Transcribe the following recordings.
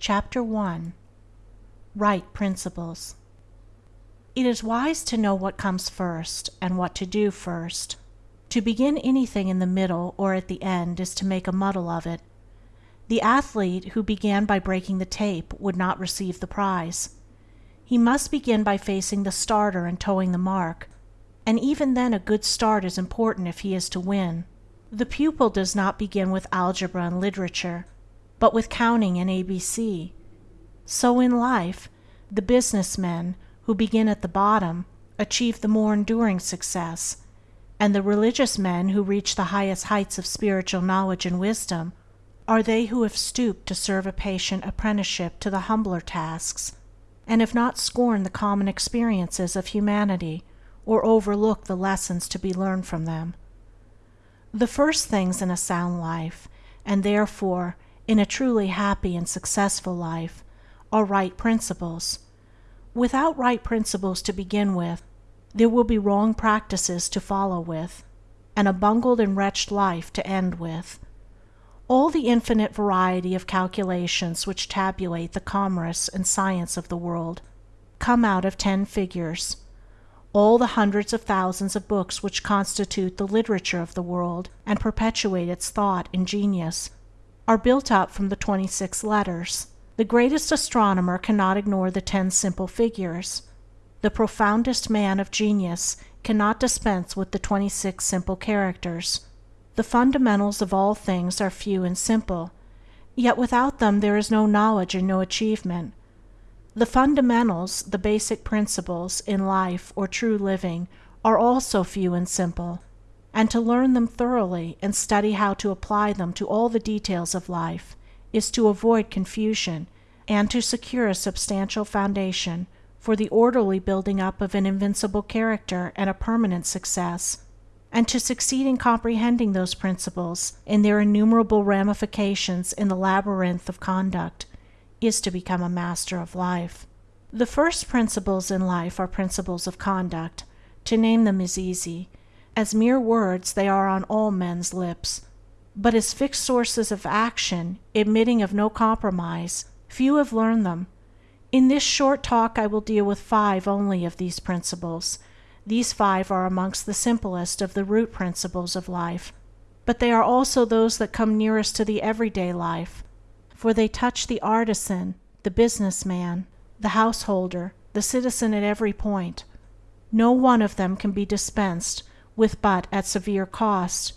CHAPTER I. RIGHT PRINCIPLES It is wise to know what comes first, and what to do first. To begin anything in the middle or at the end is to make a muddle of it. The athlete who began by breaking the tape would not receive the prize. He must begin by facing the starter and toeing the mark, and even then a good start is important if he is to win. The pupil does not begin with algebra and literature, but with counting and A B C. So in life, the business men, who begin at the bottom, achieve the more enduring success, and the religious men who reach the highest heights of spiritual knowledge and wisdom are they who have stooped to serve a patient apprenticeship to the humbler tasks, and have not scorned the common experiences of humanity or overlooked the lessons to be learned from them. The first things in a sound life, and therefore in a truly happy and successful life, are right principles. Without right principles to begin with, there will be wrong practices to follow with, and a bungled and wretched life to end with. All the infinite variety of calculations which tabulate the commerce and science of the world come out of ten figures all the hundreds of thousands of books which constitute the literature of the world and perpetuate its thought and genius are built up from the twenty six letters. The greatest astronomer cannot ignore the ten simple figures. The profoundest man of genius cannot dispense with the twenty six simple characters. The fundamentals of all things are few and simple, yet without them there is no knowledge and no achievement. The fundamentals, the basic principles, in life or true living are also few and simple, and to learn them thoroughly and study how to apply them to all the details of life is to avoid confusion and to secure a substantial foundation for the orderly building up of an invincible character and a permanent success, and to succeed in comprehending those principles in their innumerable ramifications in the labyrinth of conduct is to become a master of life. The first principles in life are principles of conduct. To name them is easy. As mere words they are on all men's lips, but as fixed sources of action, admitting of no compromise, few have learned them. In this short talk I will deal with five only of these principles. These five are amongst the simplest of the root principles of life, but they are also those that come nearest to the everyday life, for they touch the artisan, the business man, the householder, the citizen at every point. No one of them can be dispensed with but at severe cost,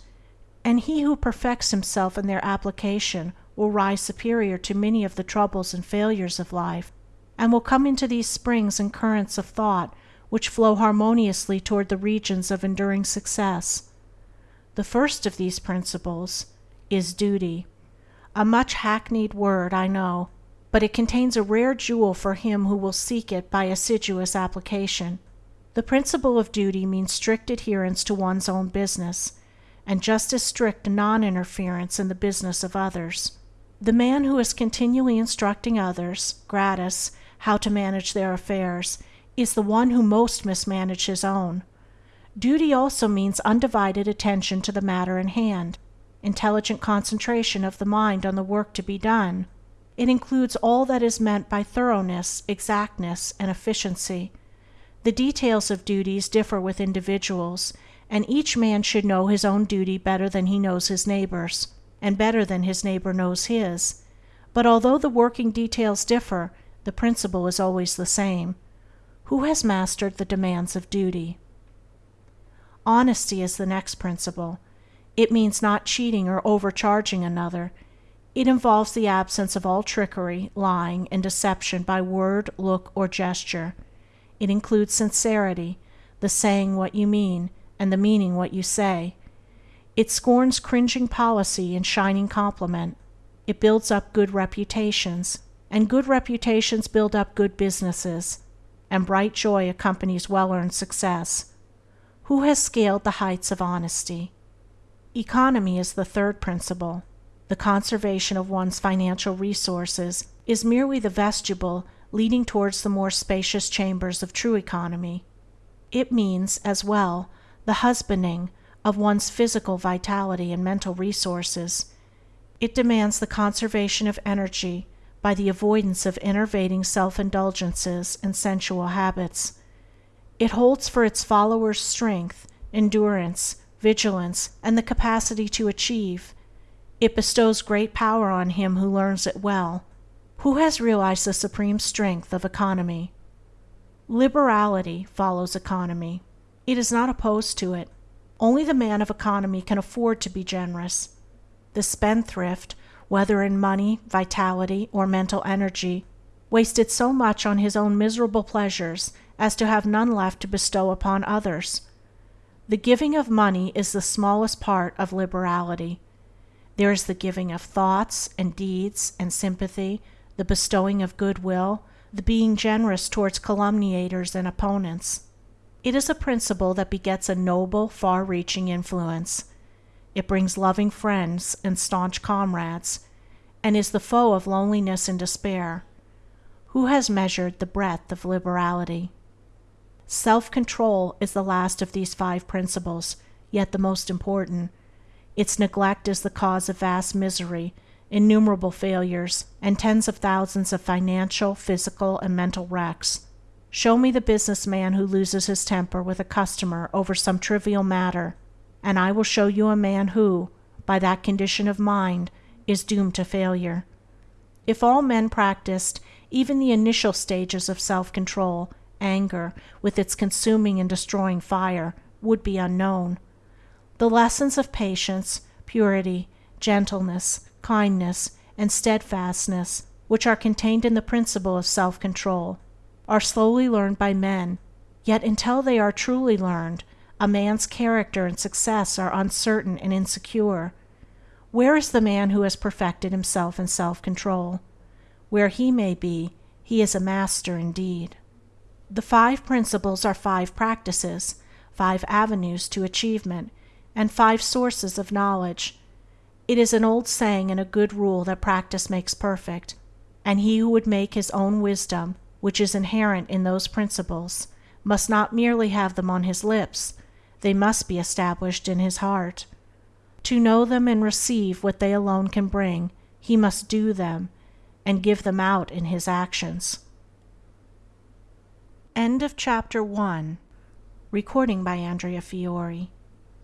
and he who perfects himself in their application will rise superior to many of the troubles and failures of life, and will come into these springs and currents of thought which flow harmoniously toward the regions of enduring success. The first of these principles is duty. A much hackneyed word, I know, but it contains a rare jewel for him who will seek it by assiduous application. The principle of duty means strict adherence to one's own business, and just as strict non-interference in the business of others. The man who is continually instructing others, gratis, how to manage their affairs, is the one who most mismanages his own. Duty also means undivided attention to the matter in hand, intelligent concentration of the mind on the work to be done. It includes all that is meant by thoroughness, exactness, and efficiency. The details of duties differ with individuals, and each man should know his own duty better than he knows his neighbor's, and better than his neighbor knows his. But although the working details differ, the principle is always the same. Who has mastered the demands of duty? Honesty is the next principle. It means not cheating or overcharging another. It involves the absence of all trickery, lying, and deception by word, look, or gesture. It includes sincerity, the saying what you mean, and the meaning what you say. It scorns cringing policy and shining compliment. It builds up good reputations, and good reputations build up good businesses, and bright joy accompanies well-earned success. Who has scaled the heights of honesty? Economy is the third principle. The conservation of one's financial resources is merely the vestibule leading towards the more spacious chambers of true economy. It means, as well, the husbanding of one's physical vitality and mental resources. It demands the conservation of energy by the avoidance of enervating self-indulgences and sensual habits. It holds for its followers strength, endurance, vigilance, and the capacity to achieve. It bestows great power on him who learns it well. Who has realized the supreme strength of economy? Liberality follows economy. It is not opposed to it. Only the man of economy can afford to be generous. The spendthrift, whether in money, vitality, or mental energy, wasted so much on his own miserable pleasures as to have none left to bestow upon others. The giving of money is the smallest part of liberality. There is the giving of thoughts and deeds and sympathy, the bestowing of goodwill, the being generous towards calumniators and opponents. It is a principle that begets a noble, far-reaching influence. It brings loving friends and staunch comrades, and is the foe of loneliness and despair. Who has measured the breadth of liberality? Self-control is the last of these five principles, yet the most important. Its neglect is the cause of vast misery, innumerable failures, and tens of thousands of financial, physical, and mental wrecks. Show me the business man who loses his temper with a customer over some trivial matter, and I will show you a man who, by that condition of mind, is doomed to failure. If all men practiced even the initial stages of self-control, anger, with its consuming and destroying fire, would be unknown. The lessons of patience, purity, gentleness, kindness, and steadfastness which are contained in the principle of self-control are slowly learned by men, yet until they are truly learned a man's character and success are uncertain and insecure. Where is the man who has perfected himself in self-control? Where he may be, he is a master indeed. The five principles are five practices, five avenues to achievement, and five sources of knowledge. It is an old saying and a good rule that practice makes perfect, and he who would make his own wisdom, which is inherent in those principles, must not merely have them on his lips, they must be established in his heart. To know them and receive what they alone can bring, he must do them, and give them out in his actions. End of chapter 1 Recording by Andrea Fiore